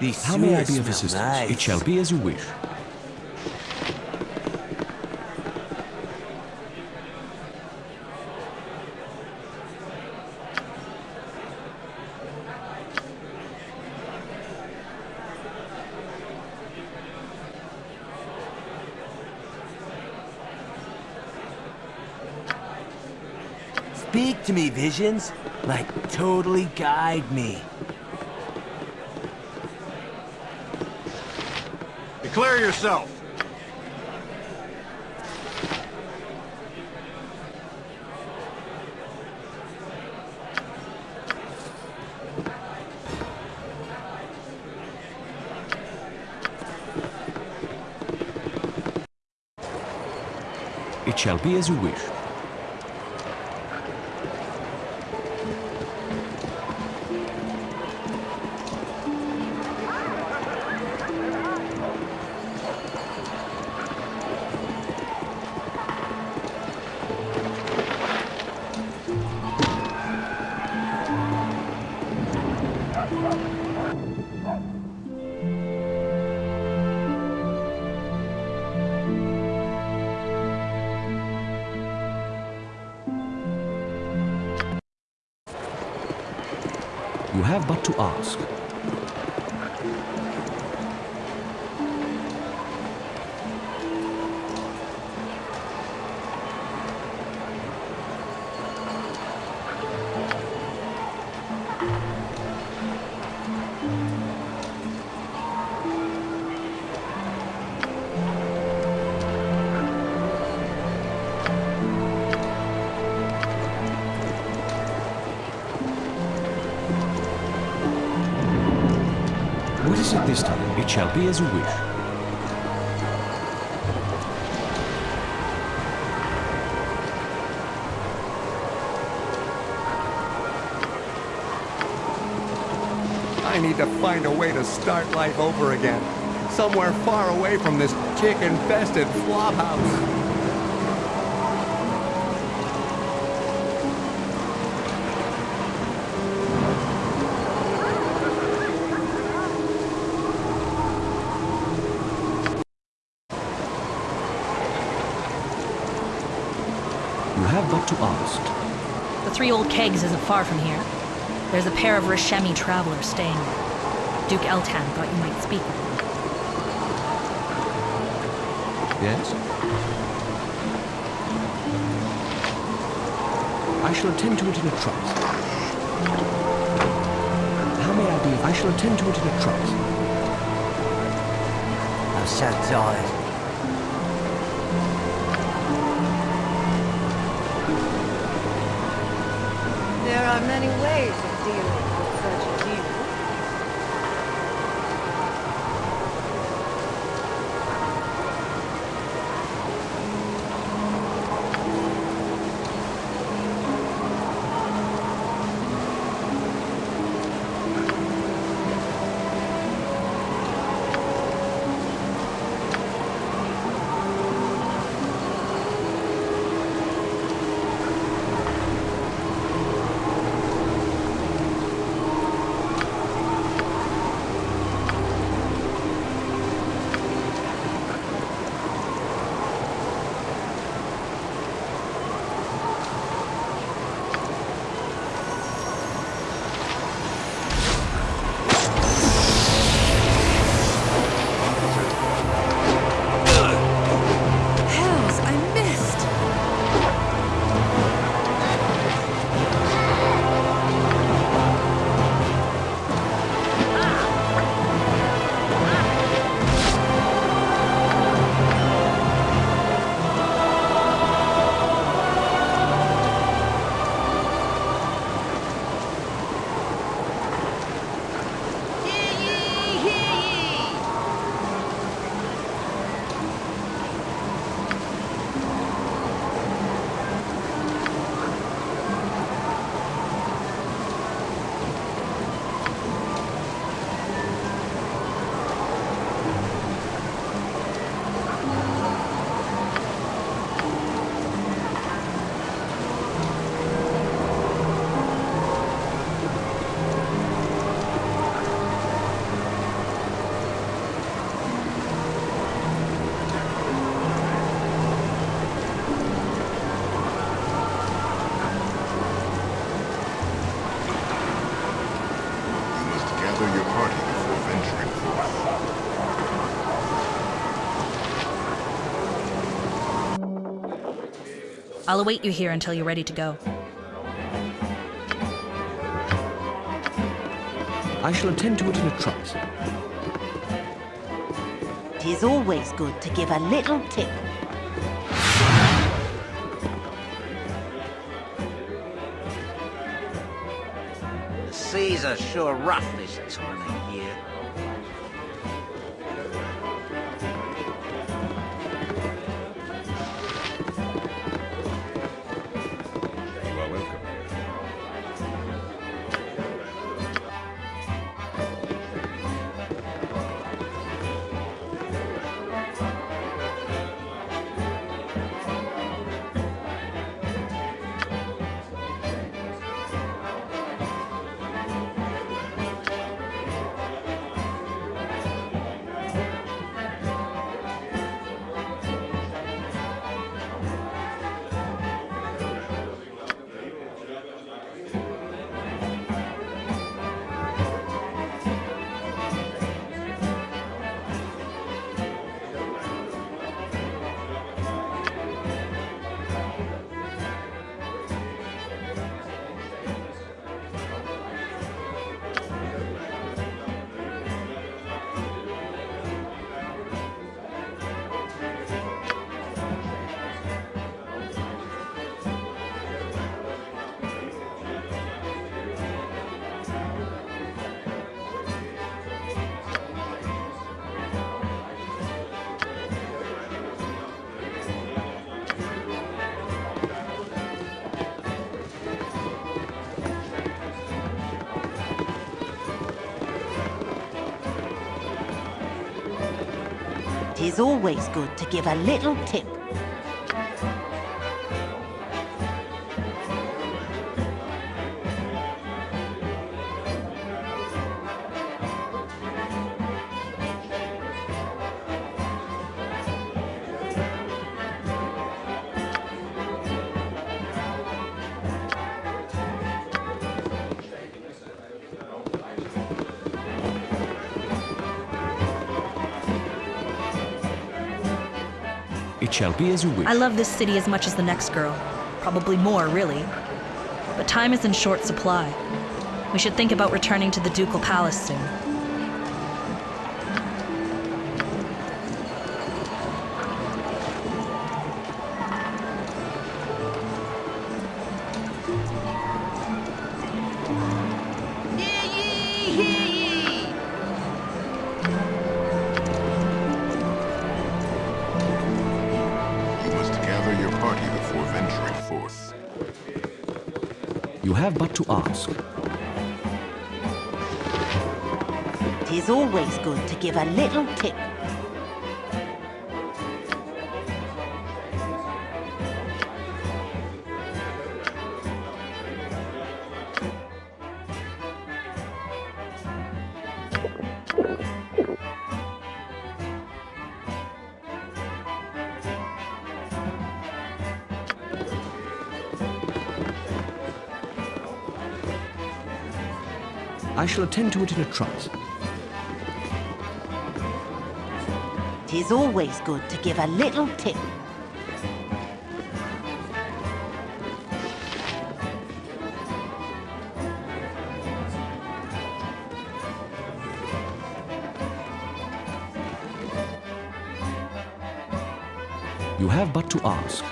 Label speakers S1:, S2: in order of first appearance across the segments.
S1: These
S2: How may I be of assistance?
S1: nice.
S2: It shall be as you wish.
S1: Speak to me, visions. Like, totally guide me.
S3: Declare yourself.
S2: It shall be as you wish. You have but to ask. As you wish.
S4: I need to find a way to start life over again. Somewhere far away from this chick-infested flophouse.
S5: The Three Old Kegs isn't far from here. There's a pair of Rashemi travelers staying there. Duke Eltan thought you might speak with them.
S2: Yes? I shall attend to it in a trice. How may I be? I shall attend to it in a trice.
S1: I'm so tired.
S6: There are many ways
S5: I'll await you here until you're ready to go.
S2: I shall attend to it in a trice.
S3: It is always good to give a little tip.
S7: The seas are sure rough this time of year.
S3: Tis always good to give a little tip.
S2: It shall be as you wish.
S5: I love this city as much as the next girl. Probably more, really. But time is in short supply. We should think about returning to the Ducal Palace soon.
S2: Have but to ask.
S3: Tis always good to give a little tip.
S2: I shall attend to it in a trice.
S3: Tis always good to give a little tip.
S2: You have but to ask.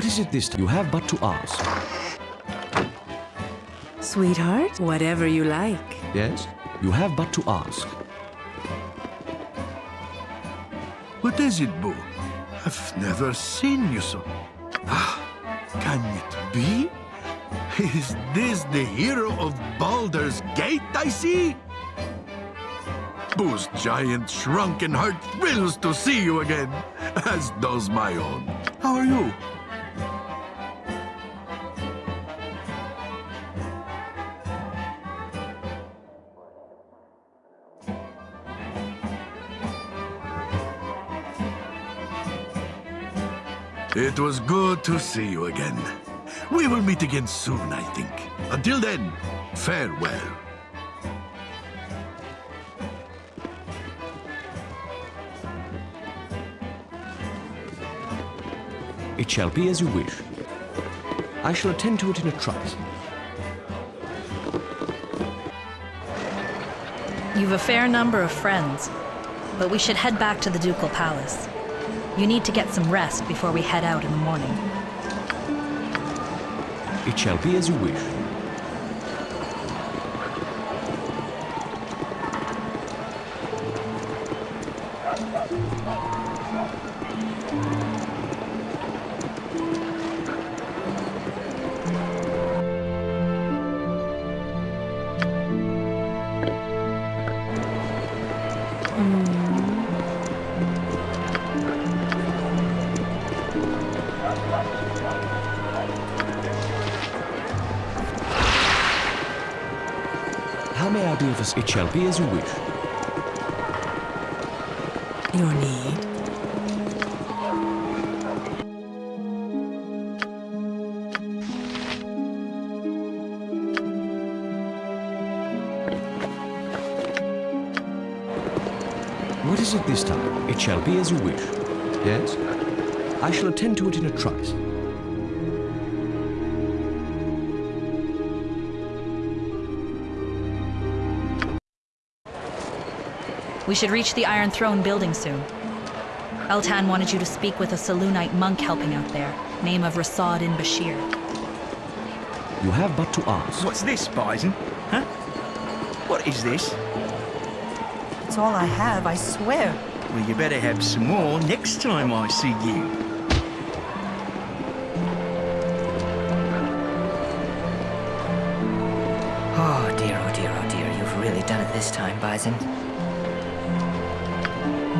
S2: What is it this time? You have but to ask.
S8: Sweetheart, whatever you like.
S2: Yes? You have but to ask.
S9: What is it, Boo? I've never seen you so. Ah, can it be? Is this the hero of Baldur's Gate I see? Boo's giant shrunken heart thrills to see you again, as does my own. How are you? Was good to see you again. We will meet again soon, I think. Until then, farewell.
S2: It shall be as you wish. I shall attend to it in a trice.
S5: You've a fair number of friends, but we should head back to the Ducal Palace. You need to get some rest before we head out in the morning.
S2: It shall be as you wish. Shall be as you wish.
S8: Your need.
S2: What is it this time? It shall be as you wish. Yes? I shall attend to it in a trice.
S5: We should reach the Iron Throne building soon. Eltan wanted you to speak with a Selûnite monk helping out there, name of Rasaad yn Bashir.
S2: You have but to ask.
S10: What's this, Bison? Huh? What is this?
S3: It's all I have, I swear.
S10: Well, you better have some more next time I see you.
S11: Oh dear, oh dear, oh dear. You've really done it this time, Bison.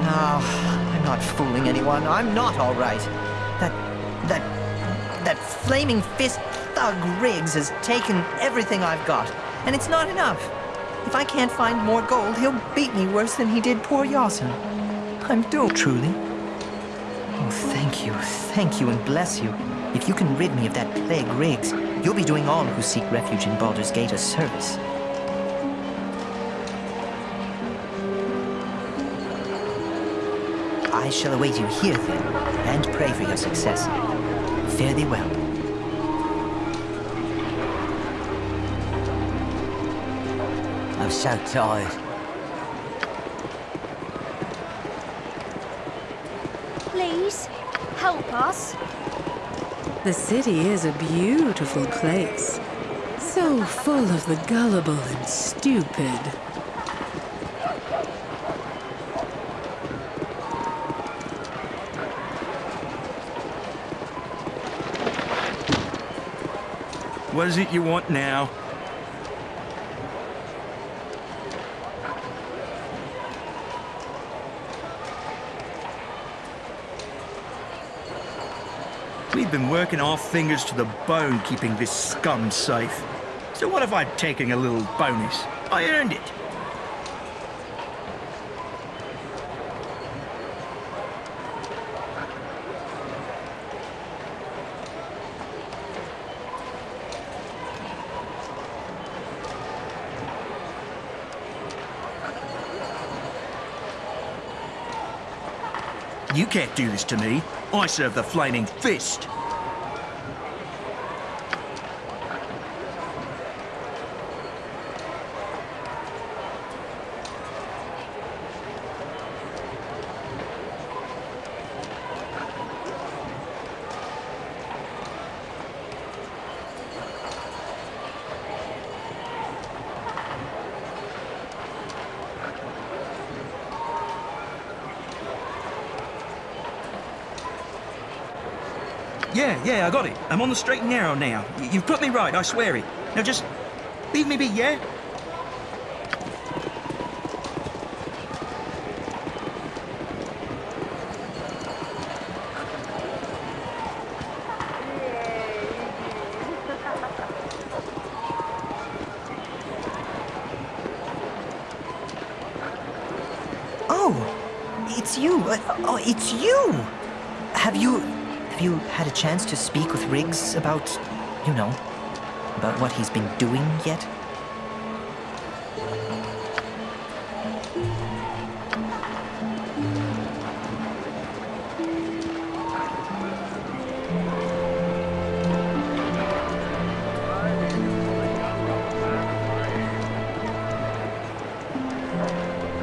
S11: No, I'm not fooling anyone. I'm not all right. That, that, that flaming fist thug Riggs has taken everything I've got, and it's not enough. If I can't find more gold, he'll beat me worse than he did poor Yawson. I'm doomed, truly. Oh, thank you, thank you, and bless you. If you can rid me of that plague Riggs, you'll be doing all who seek refuge in Baldur's Gate a service. I shall await you here, then, and pray for your success. Fare thee well.
S1: I'm so tired.
S12: Please, help us.
S8: The city is a beautiful place. So full of the gullible and stupid.
S10: What is it you want now? We've been working our fingers to the bone keeping this scum safe. So what if I'd taken a little bonus? I earned it. You can't do this to me. I serve the flaming fist. Yeah, yeah, I got it. I'm on the straight and narrow now. You've put me right, I swear it. Now just leave me be, yeah?
S11: Oh, it's you. Uh, Oh, it's you. Have you have you had a chance to speak with Riggs about, you know, about what he's been doing yet?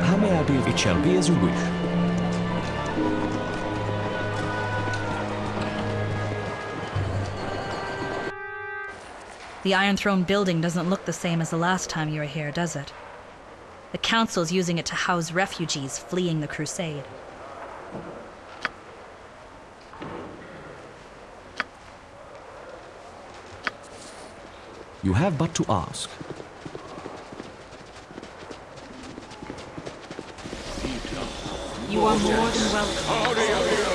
S2: How may I be? It shall be as you wish.
S5: The Iron Throne building doesn't look the same as the last time you were here, does it? The Council's using it to house refugees fleeing the Crusade.
S2: You have but to ask.
S13: You are more than welcome.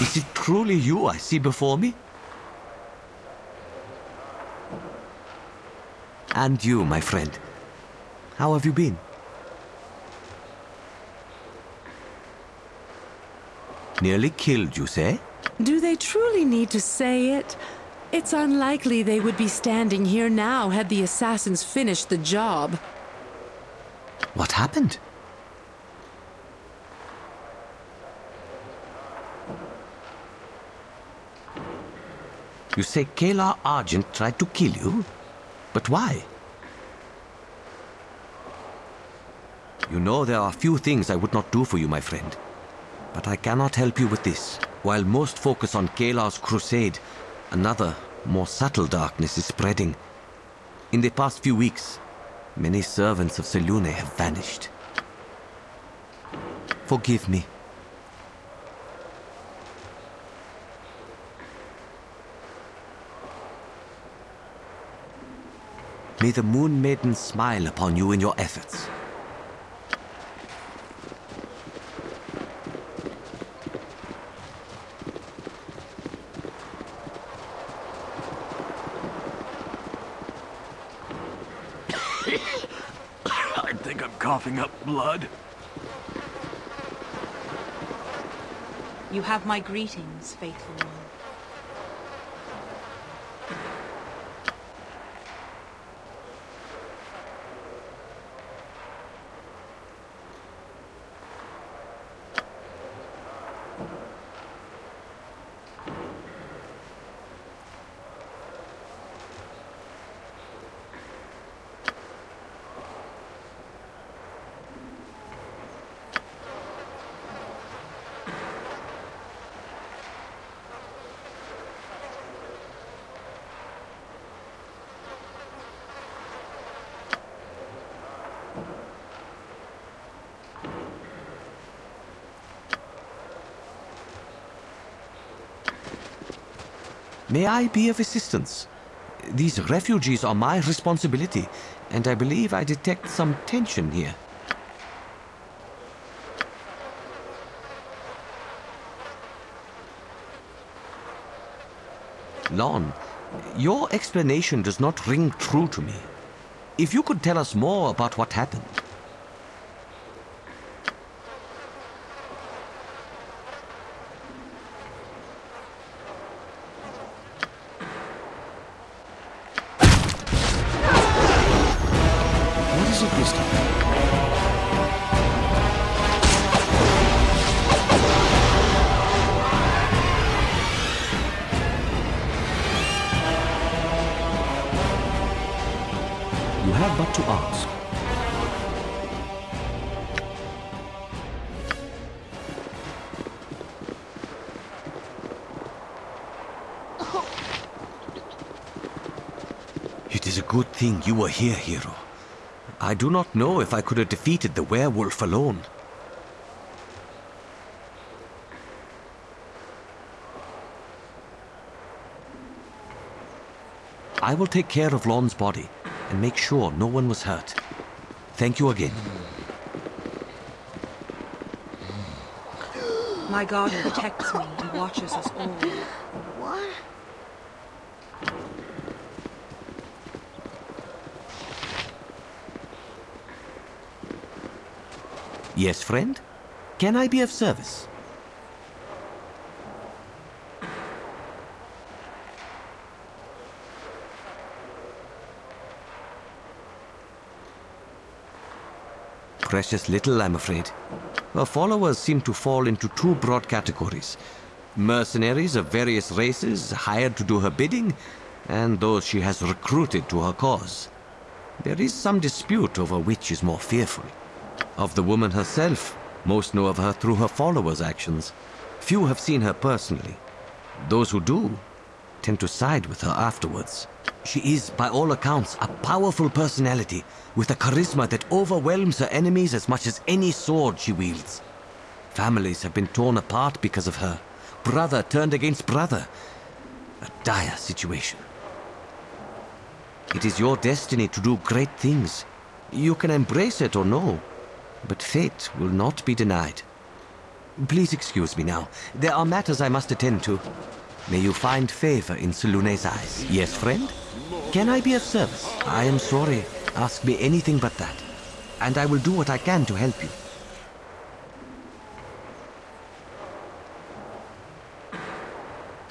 S1: Is it truly you I see before me? And you, my friend. How have you been? Nearly killed, you say?
S8: Do they truly need to say it? It's unlikely they would be standing here now had the assassins finished the job.
S1: What happened? You say Caelar Argent tried to kill you? But why? You know there are few things I would not do for you, my friend. But I cannot help you with this. While most focus on Caelar's crusade, another, more subtle darkness is spreading. In the past few weeks, many servants of Selune have vanished. Forgive me. May the Moon Maiden smile upon you in your efforts.
S9: I think I'm coughing up blood.
S13: You have my greetings, faithful one.
S1: May I be of assistance? These refugees are my responsibility, and I believe I detect some tension here. Lon, your explanation does not ring true to me. If you could tell us more about what happened. Thing you were here, hero. I do not know if I could have defeated the werewolf alone. I will take care of Lon's body and make sure no one was hurt. Thank you again.
S13: My God protects me and watches us all.
S1: Yes, friend? Can I be of service? Precious little, I'm afraid. Her followers seem to fall into two broad categories. Mercenaries of various races hired to do her bidding, and those she has recruited to her cause. There is some dispute over which is more fearful. Of the woman herself, most know of her through her followers' actions. Few have seen her personally. Those who do tend to side with her afterwards. She is, by all accounts, a powerful personality with a charisma that overwhelms her enemies as much as any sword she wields. Families have been torn apart because of her. Brother turned against brother. A dire situation. It is your destiny to do great things. You can embrace it or no, but fate will not be denied. Please excuse me now. There are matters I must attend to. May you find favor in Selûne's eyes. Yes, friend? Can I be of service? I am sorry. Ask me anything but that. And I will do what I can to help you.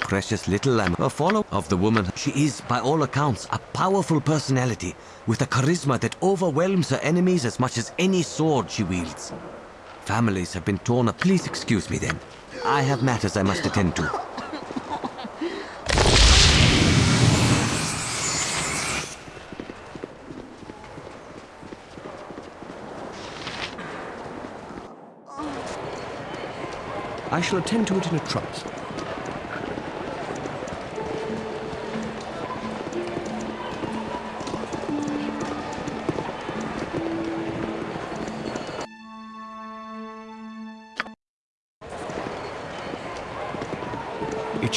S1: Precious little I'm a follower of the woman. She is, by all accounts, a powerful personality with a charisma that overwhelms her enemies as much as any sword she wields. Families have been torn up. Please excuse me then. I have matters I must attend to.
S2: I shall attend to it in a trice.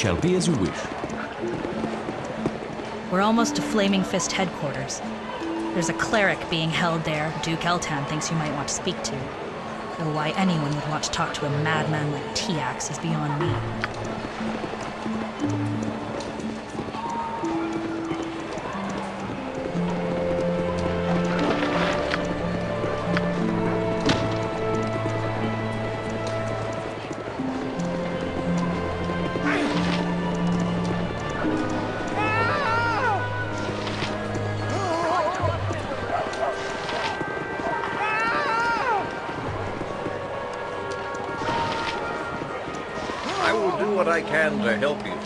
S2: Shall be as you wish.
S5: We're almost to Flaming Fist headquarters. There's a cleric being held there Duke Eltan thinks you might want to speak to. Though why anyone would want to talk to a madman like Tiax is beyond me.
S7: I can to help you.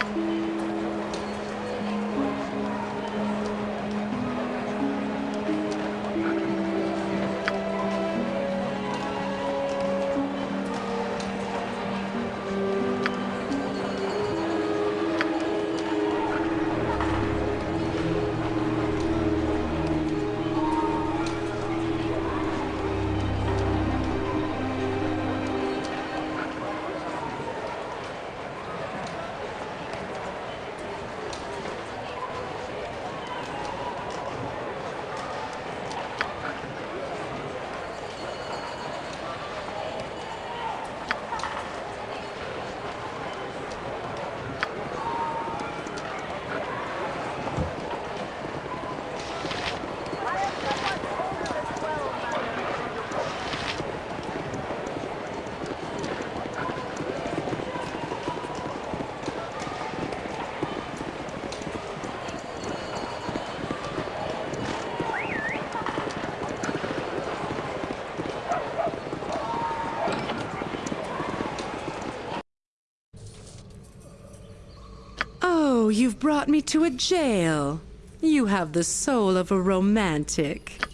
S8: You've brought me to a jail. You have the soul of a romantic.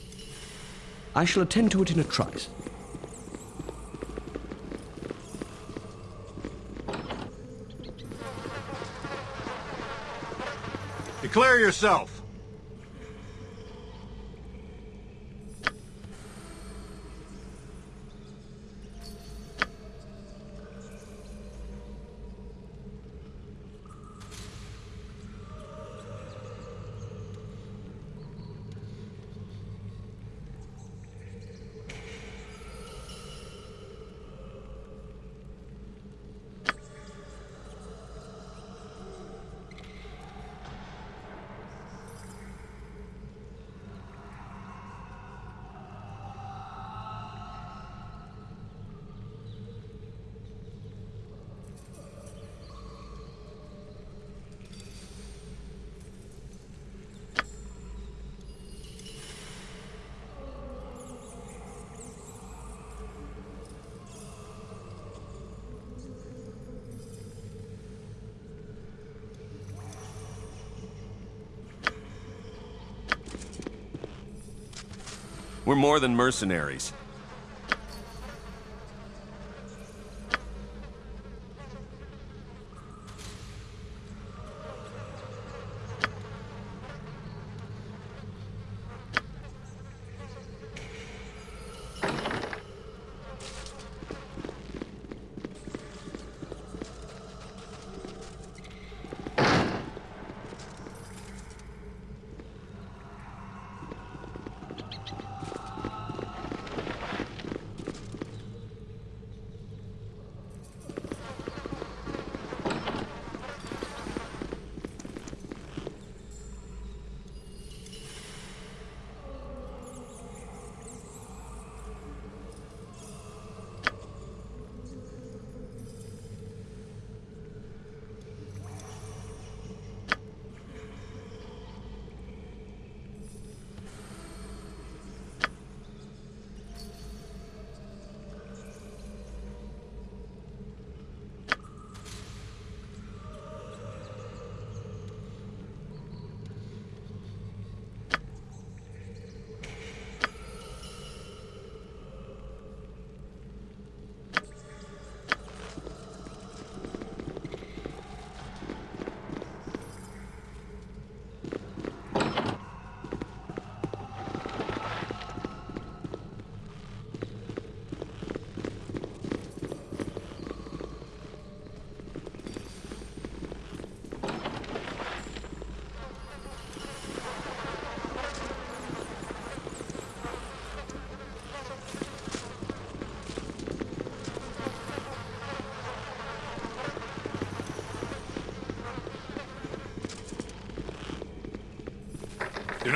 S2: I shall attend to it in a trice.
S14: Declare yourself.
S15: We're more than mercenaries.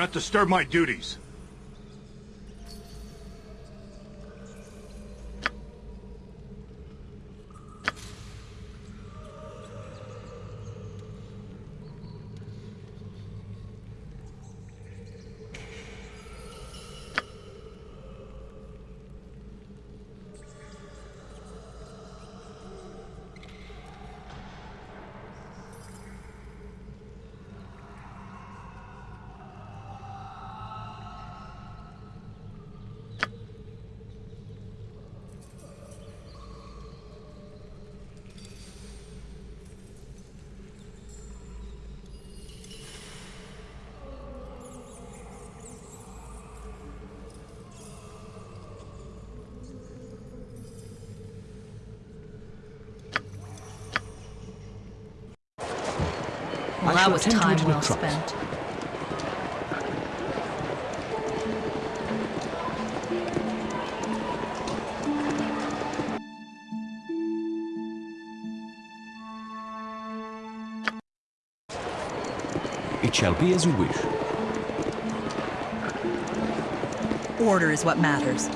S15: Not disturb my duties.
S5: That was time well spent.
S2: It shall be as you wish.
S13: Order is what matters.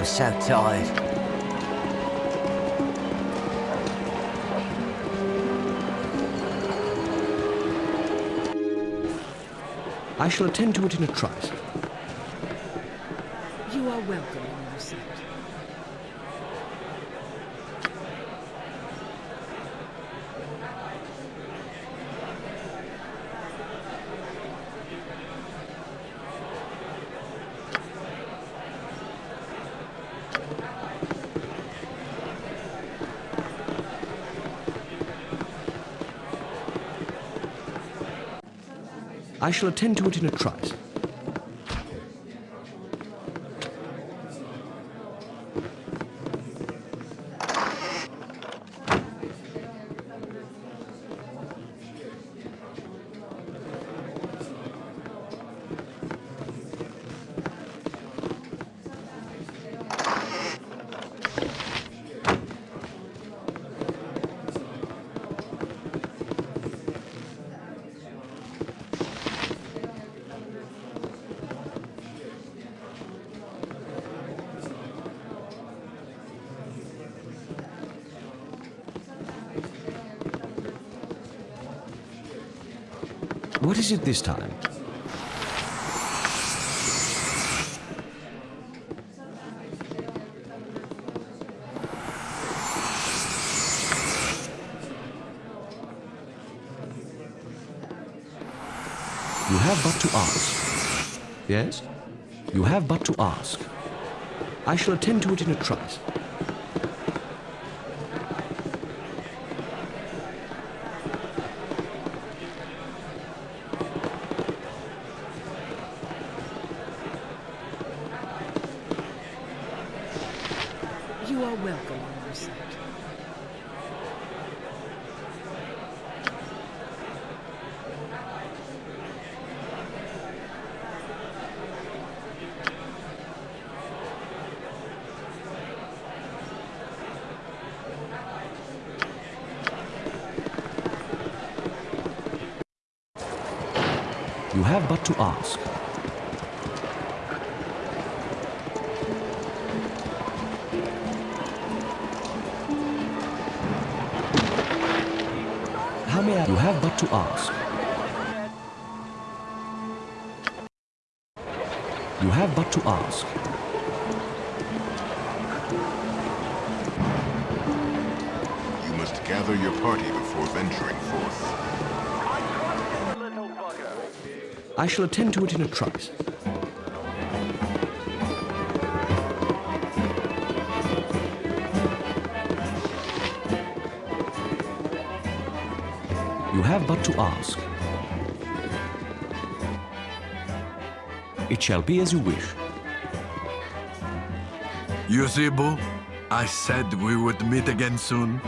S11: I'm so tired.
S2: I shall attend to it in a trice.
S16: You are welcome
S2: I shall attend to it in a trice. What is it this time? You have but to ask. Yes? You have but to ask. I shall attend to it in a trice. To ask. How may I? You have but to ask. You have but to ask.
S17: You must gather your party before venturing forth.
S2: I shall attend to it in a trice. You have but to ask. It shall be as you wish.
S9: Boo? I said we would meet again soon.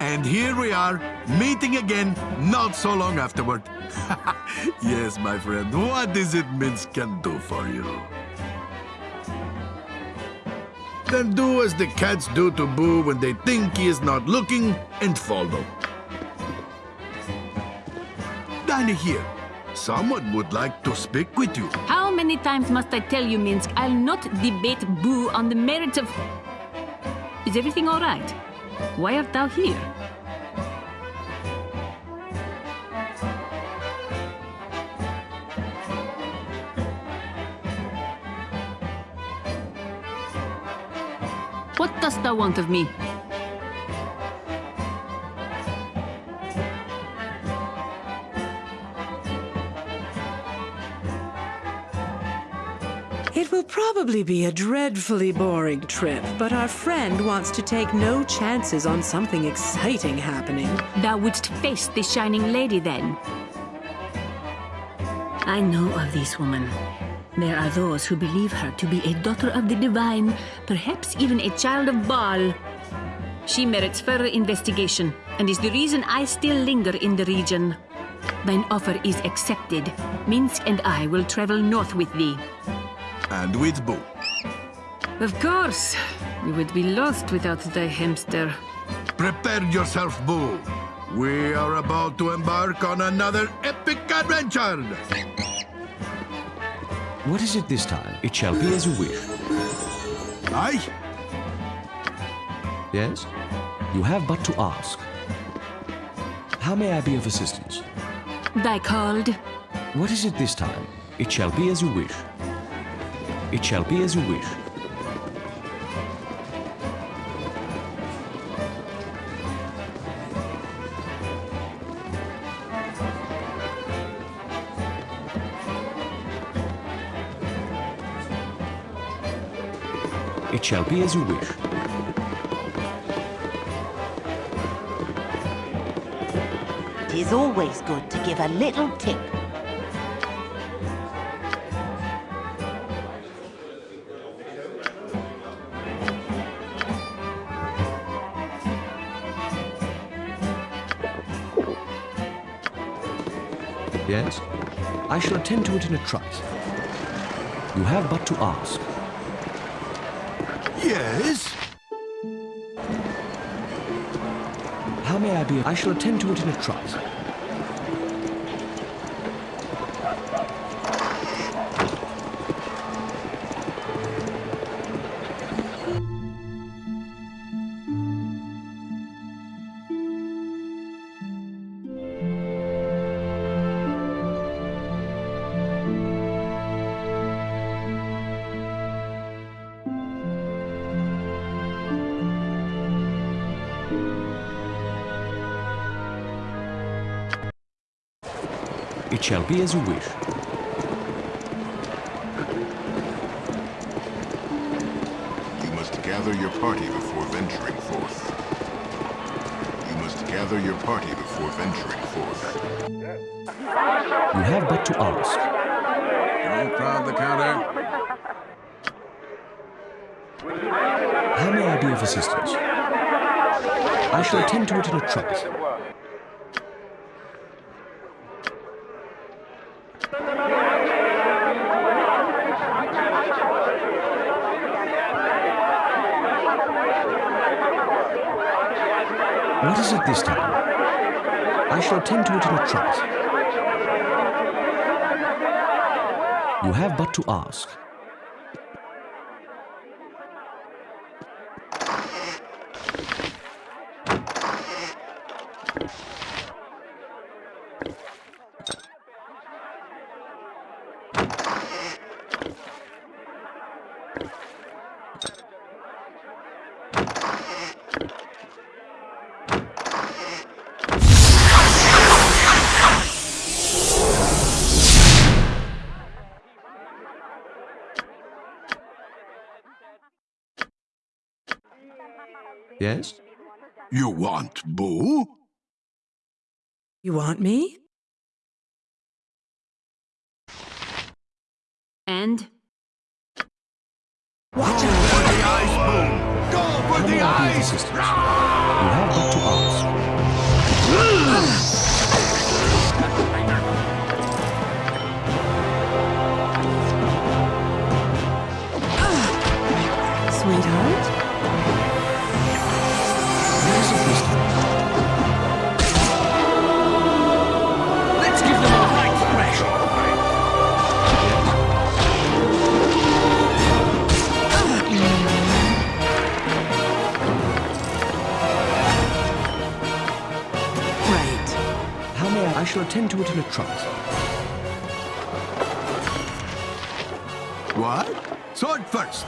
S9: And here we are, meeting again not so long afterward. yes, my friend, what is it Minsc can do for you? Then do as the cats do to Boo when they think he is not looking and follow. Dynaheir. Someone would like to speak with you.
S18: How many times must I tell you, Minsc, I'll not debate Boo on the merits of... Is everything all right? Why art thou here? Thou want of me?
S8: It will probably be a dreadfully boring trip, but our friend wants to take no chances on something exciting happening.
S18: Thou wouldst face the Shining Lady, then? I know of this woman. There are those who believe her to be a daughter of the divine, perhaps even a child of Baal. She merits further investigation, and is the reason I still linger in the region. Thine offer is accepted. Minsc and I will travel north with thee.
S9: And with Boo.
S18: Of course. We would be lost without thy hamster.
S9: Prepare yourself, Boo. We are about to embark on another epic adventure.
S2: What is it this time? It shall be as you wish.
S9: Aye.
S2: Yes? You have but to ask. How may I be of assistance?
S18: Thy called?
S2: What is it this time? It shall be as you wish. It shall be as you wish. It shall be as you wish.
S3: It is always good to give a little tip.
S2: Yes? I shall attend to it in a trice. You have but to ask.
S9: Yes?
S2: How may I be? I shall attend to it in a trice. Shall be as you wish.
S17: You must gather your party before venturing forth. You must gather your party before venturing forth.
S2: You have but to ask.
S19: Don't crowd the counter.
S2: How may I be of assistance? I shall attend to it in a trice. What is it this time? I shall attend to it in a trice. You have but to ask. Yes?
S9: You want Boo?
S8: You want me?
S18: And?
S9: Watch out for the ice, Boo! Go for the
S2: may I be of
S9: ice!
S2: Shall attend to it in a trice.
S9: What? Sword first.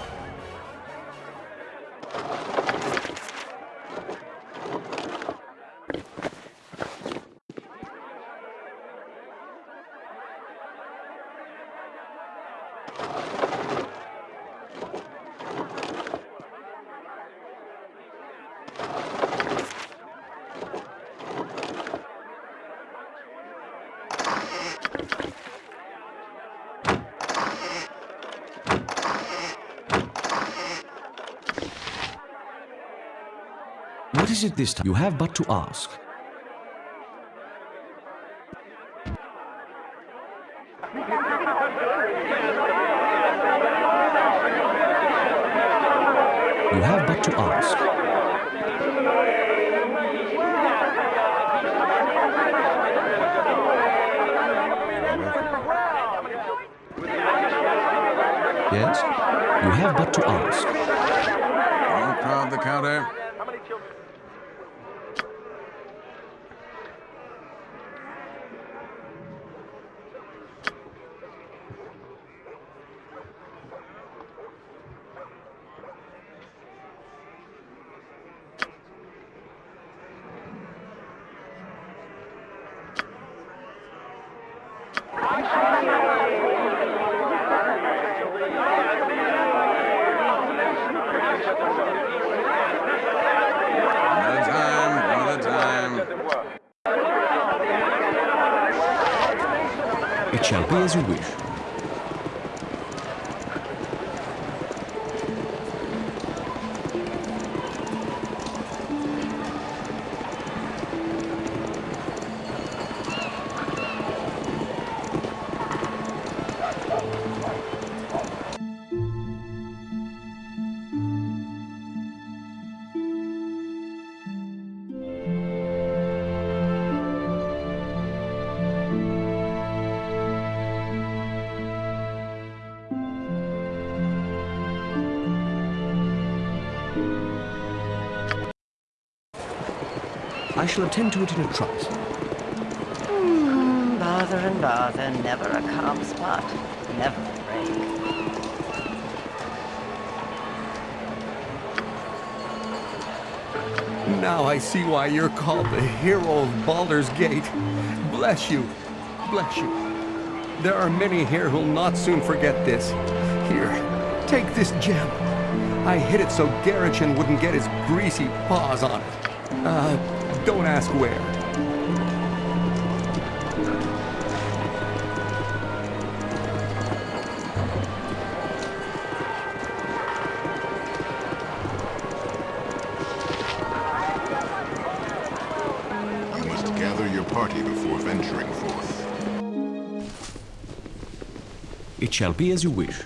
S2: Is it this time? You have but to ask. You have but to ask. Yes? You have but to ask.
S19: prod the counter.
S2: Shall attend to it in a trice.
S7: Hmm, bother and bother, never a calm spot, never a break.
S4: Now I see why you're called the hero of Baldur's Gate. Bless you. Bless you. There are many here who'll not soon forget this. Here, take this gem. I hid it so Garachin wouldn't get his greasy paws on it. Uh, don't ask where.
S17: You must gather your party before venturing forth.
S2: It shall be as you wish.